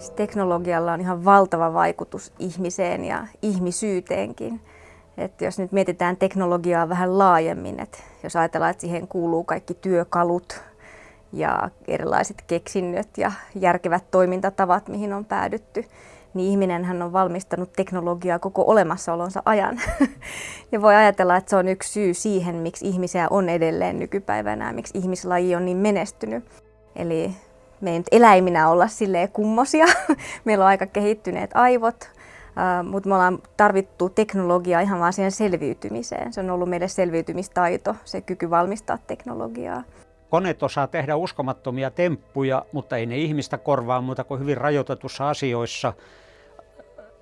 Siis teknologialla on ihan valtava vaikutus ihmiseen ja ihmisyyteenkin. Et jos nyt mietitään teknologiaa vähän laajemmin, että jos ajatellaan, että siihen kuuluu kaikki työkalut ja erilaiset keksinnöt ja järkevät toimintatavat, mihin on päädytty, niin ihminenhän on valmistanut teknologiaa koko olemassaolonsa ajan. ja voi ajatella, että se on yksi syy siihen, miksi ihmisiä on edelleen nykypäivänä miksi ihmislaji on niin menestynyt. Eli me ei nyt eläiminä olla silleen kummosia. Meillä on aika kehittyneet aivot, mutta me ollaan tarvittu teknologiaa ihan vaan siihen selviytymiseen. Se on ollut meille selviytymistaito, se kyky valmistaa teknologiaa. Koneet osaa tehdä uskomattomia temppuja, mutta ei ne ihmistä korvaa muuta kuin hyvin rajoitetussa asioissa.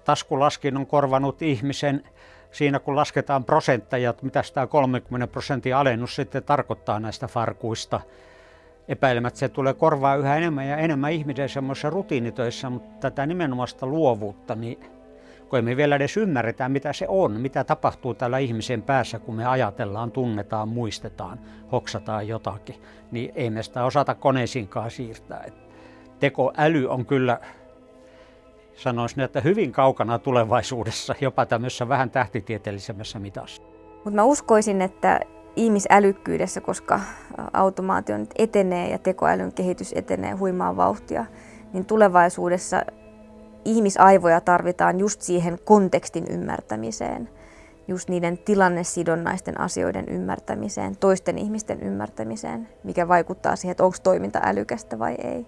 Taskulaskin on korvanut ihmisen siinä, kun lasketaan prosentteja, mitä tämä 30 prosentin alennus sitten tarkoittaa näistä farkuista. Epäilemättä se tulee korvaa yhä enemmän ja enemmän ihmisen semmoisissa rutiinitöissä, mutta tätä nimenomaista luovuutta, niin kun emme vielä edes ymmärretä, mitä se on, mitä tapahtuu täällä ihmisen päässä, kun me ajatellaan, tunnetaan, muistetaan, hoksataan jotakin, niin ei me sitä osata koneisiinkaan siirtää. Et tekoäly on kyllä, sanoisin, että hyvin kaukana tulevaisuudessa, jopa tämmöisessä vähän tähtitieteellisemmässä mitassa. Mutta mä uskoisin, että ihmisälykkyydessä, koska automaatio nyt etenee ja tekoälyn kehitys etenee huimaa vauhtia, niin tulevaisuudessa ihmisaivoja tarvitaan just siihen kontekstin ymmärtämiseen, just niiden tilannesidonnaisten asioiden ymmärtämiseen, toisten ihmisten ymmärtämiseen, mikä vaikuttaa siihen, että onko toiminta älykästä vai ei.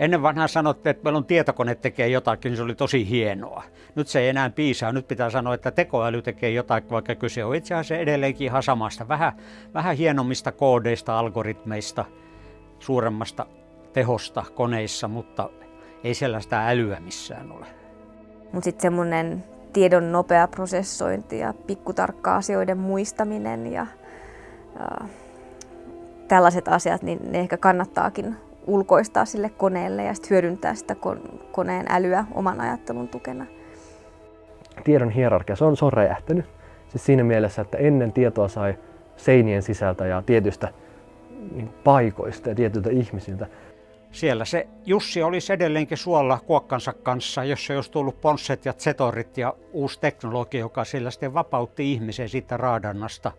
Ennen vanhaa sanottiin, että meillä on tietokone tekee jotakin, niin se oli tosi hienoa. Nyt se ei enää piisaa. Nyt pitää sanoa, että tekoäly tekee jotakin, vaikka kyse on itse asiassa edelleenkin ihan samasta. Vähän, vähän hienommista koodeista, algoritmeista, suuremmasta tehosta koneissa, mutta ei sellaista älyä missään ole. Mutta sitten semmoinen tiedon nopea prosessointi ja pikkutarkka asioiden muistaminen ja, ja tällaiset asiat, niin ne ehkä kannattaakin ulkoistaa sille koneelle ja sitten hyödyntää sitä koneen älyä oman ajattelun tukena. Tiedon hierarkia, se on, se on räjähtänyt. Siis siinä mielessä, että ennen tietoa sai seinien sisältä ja tietystä niin paikoista ja tietyiltä ihmisiltä siellä se Jussi olisi edelleenkin suolla kuokkansa kanssa, jos olisi tullut ponsset ja zetorit ja uusi teknologia, joka sillä sitten vapautti ihmisen siitä raadannasta.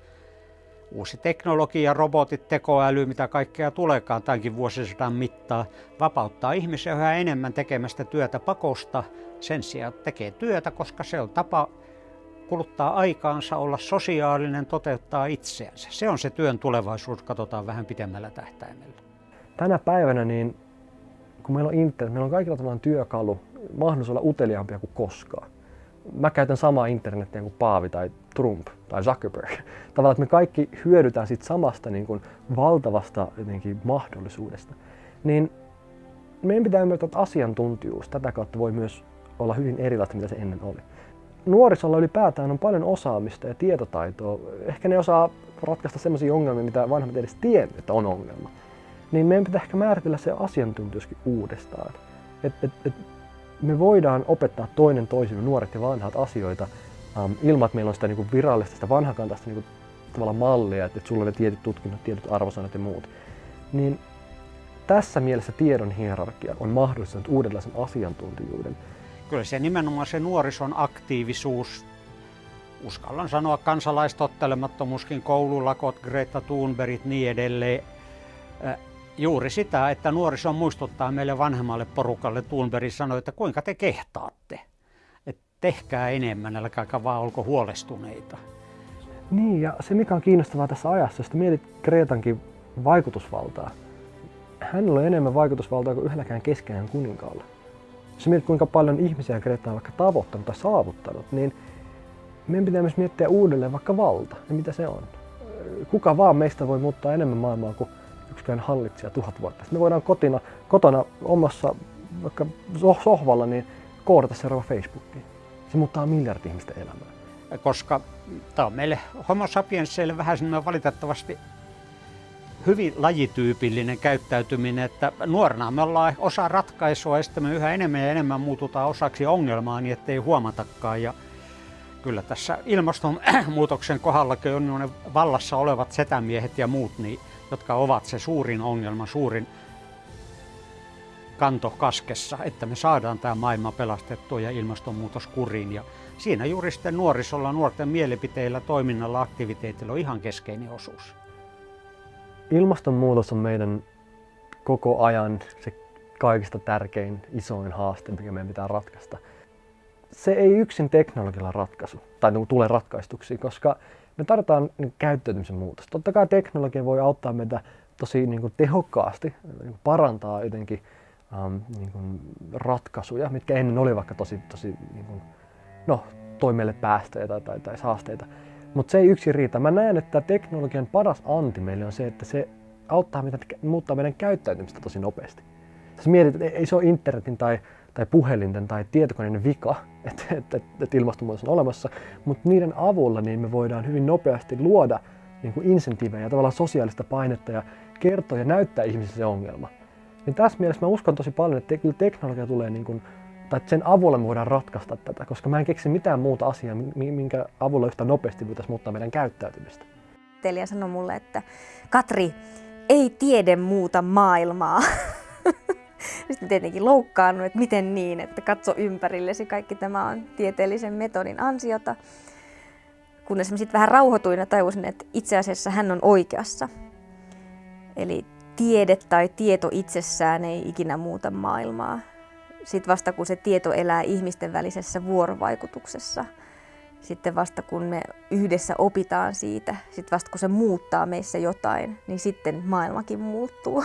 Uusi teknologia, robotit, tekoäly, mitä kaikkea tuleekaan tämänkin vuosisadan mittaan, vapauttaa ihmisen yhä enemmän tekemästä työtä pakosta. Sen sijaan tekee työtä, koska se on tapa kuluttaa aikaansa, olla sosiaalinen, toteuttaa itseänsä. Se on se työn tulevaisuus, katsotaan vähän pitemmällä tähtäimellä tänä päivänä, niin kun meillä on internet, meillä on kaikilla tällainen työkalu, mahdollisuus olla uteliaampia kuin koskaan. Mä käytän samaa internetiä kuin Paavi tai Trump tai Zuckerberg. Tavallaan, että me kaikki hyödytään siitä samasta niin kuin valtavasta jotenkin mahdollisuudesta. Niin meidän pitää ymmärtää, että asiantuntijuus tätä kautta voi myös olla hyvin erilaista, mitä se ennen oli. Nuorisolla ylipäätään on paljon osaamista ja tietotaitoa. Ehkä ne osaa ratkaista sellaisia ongelmia, mitä vanhemmat edes tiennyt, että on ongelma niin meidän pitää ehkä määritellä se asiantuntijuuskin uudestaan. Et, et, et me voidaan opettaa toinen toisille nuoret ja vanhat asioita um, ilman, että meillä on sitä niin kuin virallista, sitä vanhakantaista niin kuin, tavalla mallia, että, että sulla on ne tietyt tutkinnot, tietyt arvosanat ja muut. Niin tässä mielessä tiedon hierarkia on mahdollistanut uudenlaisen asiantuntijuuden. Kyllä se nimenomaan se nuorison aktiivisuus, uskallan sanoa kansalaistottelemattomuuskin, koululakot, Greta Thunbergit, niin edelleen, juuri sitä, että nuoriso muistuttaa meille vanhemmalle porukalle. Thunberg sanoi, että kuinka te kehtaatte. Että tehkää enemmän, älkääkä vaan olko huolestuneita. Niin, ja se mikä on kiinnostavaa tässä ajassa, jos mietit Kreetankin vaikutusvaltaa. Hänellä on enemmän vaikutusvaltaa kuin yhdelläkään keskeinen kuninkaalla. Jos mietit kuinka paljon ihmisiä Kreetta on vaikka tavoittanut tai saavuttanut, niin meidän pitää myös miettiä uudelleen vaikka valta ja mitä se on. Kuka vaan meistä voi muuttaa enemmän maailmaa kuin yksikään hallitsija tuhat vuotta. Sitten me voidaan kotina, kotona omassa vaikka sohvalla niin koodata seuraava Facebookiin. Se muuttaa miljardi ihmisten elämää. Koska tämä on meille homo sapiensseille vähän semmoinen valitettavasti hyvin lajityypillinen käyttäytyminen, että nuorena me ollaan osa ratkaisua ja sitten me yhä enemmän ja enemmän muututaan osaksi ongelmaa niin ettei huomatakaan. Ja kyllä tässä ilmastonmuutoksen kohdallakin on ne vallassa olevat setämiehet ja muut, niin jotka ovat se suurin ongelma, suurin kanto kaskessa, että me saadaan tämä maailma pelastettua ja ilmastonmuutos kuriin. Ja siinä juuri sitten nuorisolla, nuorten mielipiteillä, toiminnalla, aktiviteetilla on ihan keskeinen osuus. Ilmastonmuutos on meidän koko ajan se kaikista tärkein, isoin haaste, mikä meidän pitää ratkaista. Se ei yksin teknologialla ratkaisu tai tule ratkaistuksi, koska me tarvitaan niin käyttäytymisen muutosta. Totta kai teknologia voi auttaa meitä tosi niin kuin tehokkaasti, niin parantaa jotenkin um, niin kuin ratkaisuja, mitkä ennen oli vaikka tosi, tosi niin kuin, no, toi meille päästöjä tai, tai, tai saasteita. Mutta se ei yksin riitä. Mä näen, että teknologian paras anti meille on se, että se auttaa meitä muuttaa meidän käyttäytymistä tosi nopeasti. Jos mietit, että ei se ole internetin tai, tai puhelinten tai tietokoneiden vika, että, että, että ilmastonmuutos on olemassa, mutta niiden avulla niin me voidaan hyvin nopeasti luoda niin kuin insentiivejä ja tavallaan sosiaalista painetta ja kertoa ja näyttää ihmisille se ongelma. Niin tässä mielessä mä uskon tosi paljon, että kyllä teknologia tulee niin kuin, tai että sen avulla me voidaan ratkaista tätä, koska mä en keksi mitään muuta asiaa, minkä avulla yhtä nopeasti voitaisiin muuttaa meidän käyttäytymistä. Telia sanoi mulle, että Katri, ei tiede muuta maailmaa. Sitten tietenkin loukkaannut, että miten niin, että katso ympärillesi, kaikki tämä on tieteellisen metodin ansiota. Kunnes mä sitten vähän rauhoituin ja tajusin, että itse asiassa hän on oikeassa. Eli tiede tai tieto itsessään ei ikinä muuta maailmaa. Sitten vasta kun se tieto elää ihmisten välisessä vuorovaikutuksessa – sitten vasta kun me yhdessä opitaan siitä, sitten vasta kun se muuttaa meissä jotain, niin sitten maailmakin muuttuu.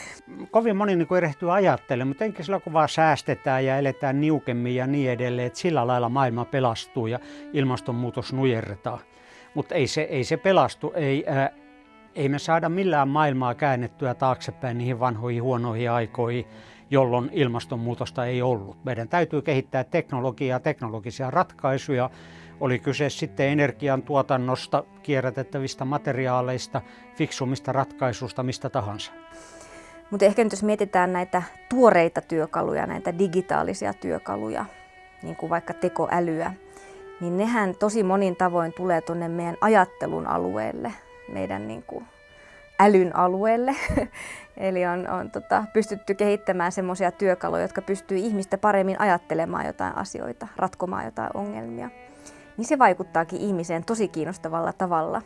Kovin moni niin erehtyy ajattelemaan, mutta enkä silloin kun vaan säästetään ja eletään niukemmin ja niin edelleen, että sillä lailla maailma pelastuu ja ilmastonmuutos nujerretaan. Mutta ei se, ei se pelastu, ei, ää, ei me saada millään maailmaa käännettyä taaksepäin niihin vanhoihin huonoihin aikoihin, jolloin ilmastonmuutosta ei ollut. Meidän täytyy kehittää teknologiaa, teknologisia ratkaisuja, oli kyse sitten energiantuotannosta, kierrätettävistä materiaaleista, fiksumista ratkaisusta, mistä tahansa. Mutta ehkä nyt jos mietitään näitä tuoreita työkaluja, näitä digitaalisia työkaluja, niin kuin vaikka tekoälyä, niin nehän tosi monin tavoin tulee tuonne meidän ajattelun alueelle, meidän niin kuin älyn alueelle. Eli on, on tota, pystytty kehittämään semmoisia työkaluja, jotka pystyy ihmistä paremmin ajattelemaan jotain asioita, ratkomaan jotain ongelmia niin se vaikuttaakin ihmiseen tosi kiinnostavalla tavalla.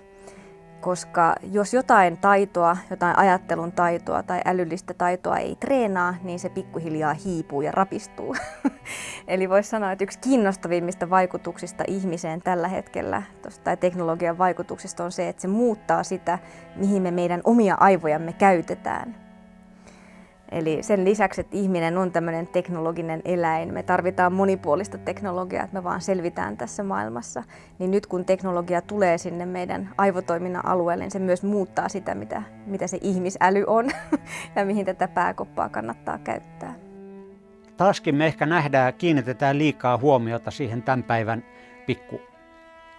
Koska jos jotain taitoa, jotain ajattelun taitoa tai älyllistä taitoa ei treenaa, niin se pikkuhiljaa hiipuu ja rapistuu. Eli voisi sanoa, että yksi kiinnostavimmista vaikutuksista ihmiseen tällä hetkellä, tai teknologian vaikutuksista on se, että se muuttaa sitä, mihin me meidän omia aivojamme käytetään. Eli sen lisäksi, että ihminen on tämmöinen teknologinen eläin, me tarvitaan monipuolista teknologiaa, että me vaan selvitään tässä maailmassa. Niin nyt kun teknologia tulee sinne meidän aivotoiminnan alueelle, niin se myös muuttaa sitä, mitä, mitä se ihmisäly on ja mihin tätä pääkoppaa kannattaa käyttää. Taaskin me ehkä nähdään, kiinnitetään liikaa huomiota siihen tämän päivän pikku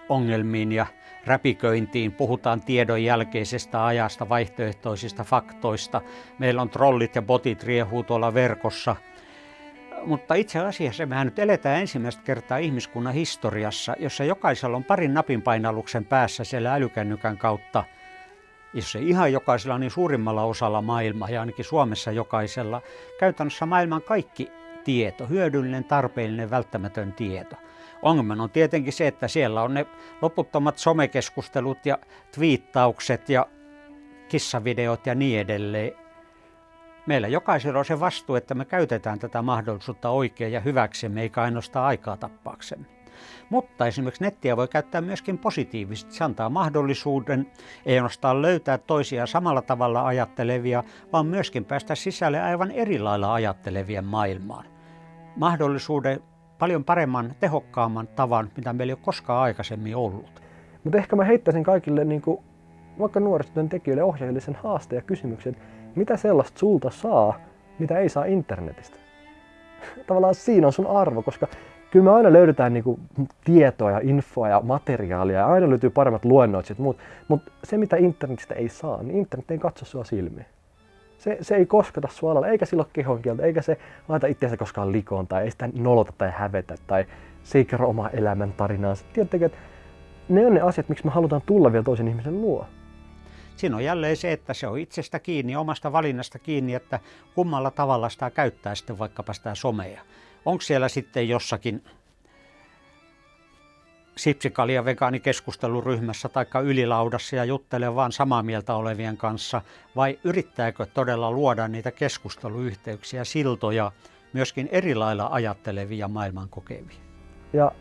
ongelmiin ja räpiköintiin, puhutaan tiedon jälkeisestä ajasta, vaihtoehtoisista faktoista. Meillä on trollit ja botit riehuu tuolla verkossa. Mutta itse asiassa mehän nyt eletään ensimmäistä kertaa ihmiskunnan historiassa, jossa jokaisella on parin napinpainalluksen päässä siellä älykännykän kautta. Jos ei ihan jokaisella, niin suurimmalla osalla maailmaa ja ainakin Suomessa jokaisella. Käytännössä maailman kaikki tieto, hyödyllinen, tarpeellinen, välttämätön tieto. Ongelma on tietenkin se, että siellä on ne loputtomat somekeskustelut ja twiittaukset ja kissavideot ja niin edelleen. Meillä jokaisella on se vastuu, että me käytetään tätä mahdollisuutta oikein ja hyväksemme, eikä ainoastaan aikaa tappaaksemme. Mutta esimerkiksi nettiä voi käyttää myöskin positiivisesti. Se antaa mahdollisuuden ei ainoastaan löytää toisia samalla tavalla ajattelevia, vaan myöskin päästä sisälle aivan eri lailla ajattelevien maailmaan. Mahdollisuuden paljon paremman, tehokkaamman tavan, mitä meillä ei ole koskaan aikaisemmin ollut. Mutta ehkä mä heittäisin kaikille niin kuin, vaikka nuorisotyön tekijöille ohjaajille sen haasteen ja kysymyksen, mitä sellaista sulta saa, mitä ei saa internetistä. Tavallaan siinä on sun arvo, koska kyllä me aina löydetään niin kuin, tietoa ja infoa ja materiaalia ja aina löytyy paremmat luennoitsit, mutta mut se mitä internetistä ei saa, niin internet ei katso sua silmiin. Se, se ei kosketa sua alalla, eikä sillä ole kehonkieltä, eikä se laita itseänsä koskaan likoon tai ei sitä nolota tai hävetä tai se ei kerro omaa elämän tarinaansa. Tiedättekö, että ne on ne asiat, miksi me halutaan tulla vielä toisen ihmisen luo. siinä on jälleen se, että se on itsestä kiinni, omasta valinnasta kiinni, että kummalla tavalla sitä käyttää sitten vaikkapa sitä somea. Onko siellä sitten jossakin sipsikalia vegaanikeskusteluryhmässä tai ylilaudassa ja juttelee vaan samaa mieltä olevien kanssa, vai yrittääkö todella luoda niitä keskusteluyhteyksiä, siltoja myöskin eri lailla ajattelevia maailman kokevia? Ja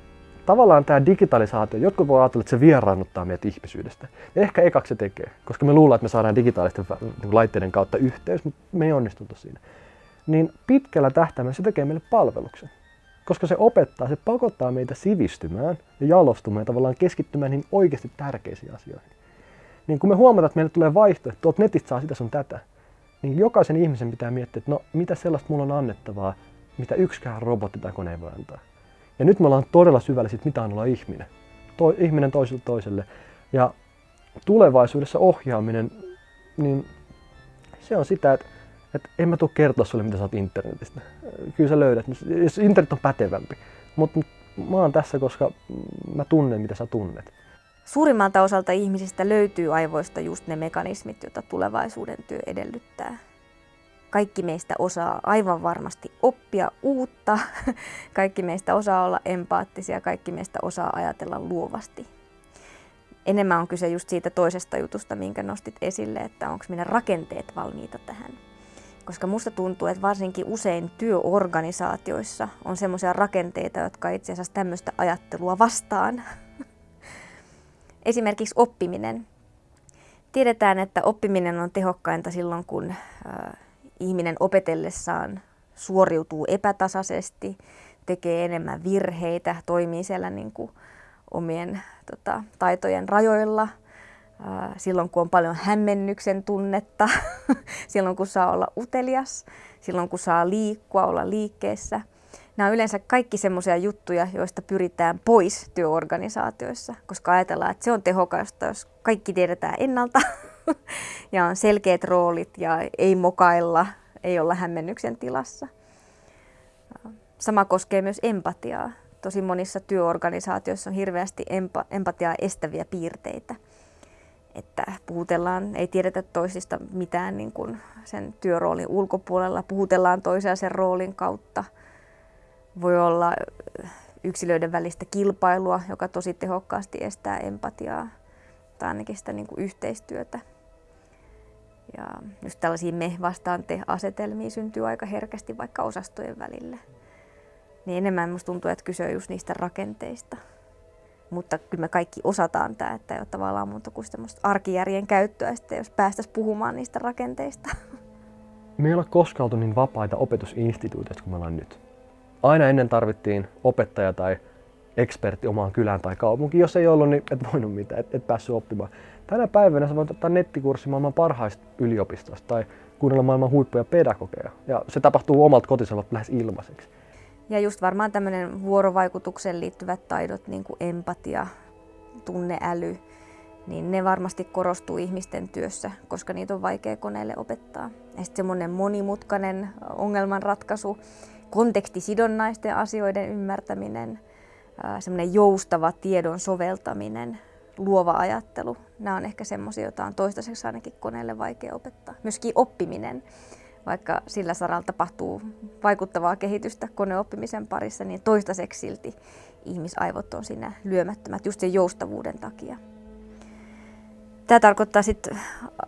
tavallaan tämä digitalisaatio, jotkut voi ajatella, että se vieraannuttaa meitä ihmisyydestä. Ja ehkä ekaksi se tekee, koska me luullaan, että me saadaan digitaalisten niin laitteiden kautta yhteys, mutta me ei onnistuta siinä. Niin pitkällä tähtäimellä se tekee meille palveluksen. Koska se opettaa, se pakottaa meitä sivistymään ja jalostumaan ja tavallaan keskittymään niin oikeasti tärkeisiin asioihin. Niin kun me huomataan, että meille tulee vaihtoehto, tuolta netistä saa sitä sun tätä, niin jokaisen ihmisen pitää miettiä, että no mitä sellaista mulla on annettavaa, mitä yksikään robotti tai kone ei voi antaa. Ja nyt me ollaan todella syvällä siitä, mitä on olla ihminen. To, ihminen toiselle toiselle. Ja tulevaisuudessa ohjaaminen, niin se on sitä, että, että en mä tule kertoa sulle, mitä oot internetistä. Kyllä sä löydät, jos internet on pätevämpi. Mutta mä oon tässä, koska mä tunnen, mitä sä tunnet. Suurimmalta osalta ihmisistä löytyy aivoista just ne mekanismit, joita tulevaisuuden työ edellyttää. Kaikki meistä osaa aivan varmasti oppia uutta, kaikki meistä osaa olla empaattisia, kaikki meistä osaa ajatella luovasti. Enemmän on kyse just siitä toisesta jutusta, minkä nostit esille, että onko meidän rakenteet valmiita tähän. Koska musta tuntuu, että varsinkin usein työorganisaatioissa on semmoisia rakenteita, jotka itse asiassa tämmöistä ajattelua vastaan. Esimerkiksi oppiminen. Tiedetään, että oppiminen on tehokkainta silloin, kun ihminen opetellessaan suoriutuu epätasaisesti, tekee enemmän virheitä, toimii siellä niin kuin omien tota, taitojen rajoilla, silloin kun on paljon hämmennyksen tunnetta, silloin kun saa olla utelias, silloin kun saa liikkua, olla liikkeessä. Nämä on yleensä kaikki semmoisia juttuja, joista pyritään pois työorganisaatioissa, koska ajatellaan, että se on tehokasta, jos kaikki tiedetään ennalta ja on selkeät roolit ja ei mokailla, ei olla hämmennyksen tilassa. Sama koskee myös empatiaa. Tosi monissa työorganisaatioissa on hirveästi empa- empatiaa estäviä piirteitä. Että puhutellaan, ei tiedetä toisista mitään niin kuin sen työroolin ulkopuolella, puhutellaan toisia sen roolin kautta. Voi olla yksilöiden välistä kilpailua, joka tosi tehokkaasti estää empatiaa tai ainakin sitä niin kuin yhteistyötä. Ja just tällaisia me vastaan te asetelmia syntyy aika herkästi vaikka osastojen välille. Niin enemmän musta tuntuu, että kyse on just niistä rakenteista. Mutta kyllä me kaikki osataan tämä, että ei ole tavallaan muuta kuin arkijärjen käyttöä, sitten jos päästäisiin puhumaan niistä rakenteista. Me ei ole koskaan oltu niin vapaita opetusinstituutioita kuin me ollaan nyt. Aina ennen tarvittiin opettaja tai ekspertti omaan kylään tai kaupunkiin. Jos ei ollut, niin et voinut mitään, et, et päässyt oppimaan. Tänä päivänä sä voit ottaa nettikurssi maailman parhaista yliopistosta tai kuunnella maailman huippuja pedagogeja. Ja se tapahtuu omalta kotisolta lähes ilmaiseksi. Ja just varmaan tämmöinen vuorovaikutukseen liittyvät taidot, niin kuin empatia, tunneäly, niin ne varmasti korostuu ihmisten työssä, koska niitä on vaikea koneelle opettaa. Ja sitten semmoinen monimutkainen ongelmanratkaisu, kontekstisidonnaisten asioiden ymmärtäminen, semmoinen joustava tiedon soveltaminen, luova ajattelu. Nämä on ehkä semmoisia, joita on toistaiseksi ainakin koneelle vaikea opettaa. Myöskin oppiminen, vaikka sillä saralla tapahtuu vaikuttavaa kehitystä koneoppimisen parissa, niin toistaiseksi silti ihmisaivot on siinä lyömättömät just sen joustavuuden takia. Tämä tarkoittaa sitten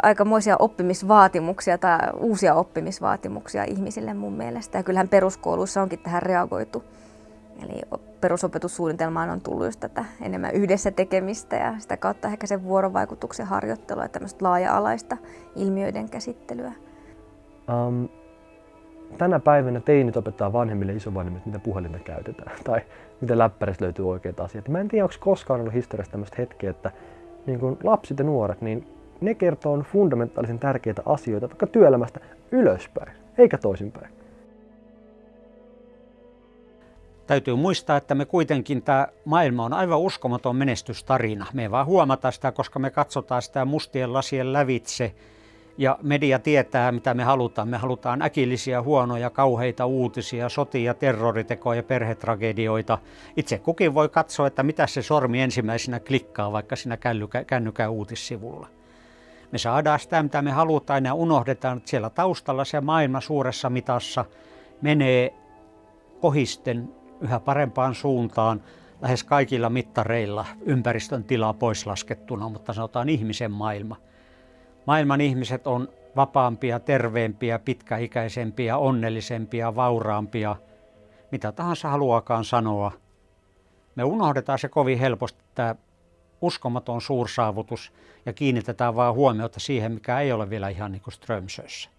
aikamoisia oppimisvaatimuksia tai uusia oppimisvaatimuksia ihmisille mun mielestä. Ja kyllähän peruskouluissa onkin tähän reagoitu Eli perusopetussuunnitelmaan on tullut just tätä enemmän yhdessä tekemistä ja sitä kautta ehkä sen vuorovaikutuksen harjoittelua ja tämmöistä laaja-alaista ilmiöiden käsittelyä. Um, tänä päivänä teinit opettaa vanhemmille isovanhemmille, mitä puhelinta käytetään tai miten läppäristä löytyy oikeita asiat. Mä en tiedä, onko koskaan ollut historiassa tämmöistä hetkeä, että niin kun lapset ja nuoret, niin ne kertoo fundamentaalisen tärkeitä asioita vaikka työelämästä ylöspäin, eikä toisinpäin. Täytyy muistaa, että me kuitenkin tämä maailma on aivan uskomaton menestystarina. Me ei vaan huomata sitä, koska me katsotaan sitä mustien lasien lävitse ja media tietää, mitä me halutaan. Me halutaan äkillisiä, huonoja, kauheita uutisia, sotia, terroritekoja, perhetragedioita. Itse kukin voi katsoa, että mitä se sormi ensimmäisenä klikkaa vaikka siinä kännykän uutissivulla. Me saadaan sitä, mitä me halutaan ja unohdetaan, että siellä taustalla se maailma suuressa mitassa menee kohisten yhä parempaan suuntaan lähes kaikilla mittareilla ympäristön tilaa pois laskettuna, mutta sanotaan ihmisen maailma. Maailman ihmiset on vapaampia, terveempiä, pitkäikäisempiä, onnellisempia, vauraampia, mitä tahansa haluakaan sanoa. Me unohdetaan se kovin helposti, tämä uskomaton suursaavutus ja kiinnitetään vaan huomiota siihen, mikä ei ole vielä ihan niin kuin Strömsössä.